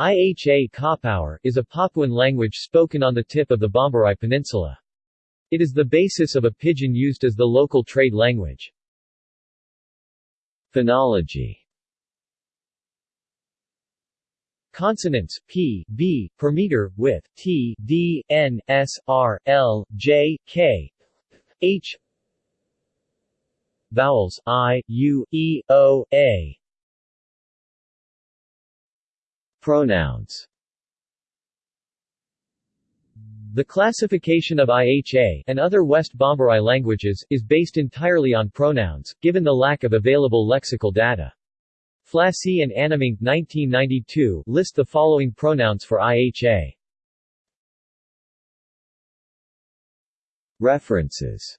Iha Kapaur is a Papuan language spoken on the tip of the Bomberai Peninsula. It is the basis of a pidgin used as the local trade language. Phonology Consonants p, b, per meter, with t, d, n, s, r, l, j, k, h Vowels i, u, e, o, a Pronouns The classification of IHA and other West Bomberai languages is based entirely on pronouns, given the lack of available lexical data. Flassy and Annamink 1992 list the following pronouns for IHA. References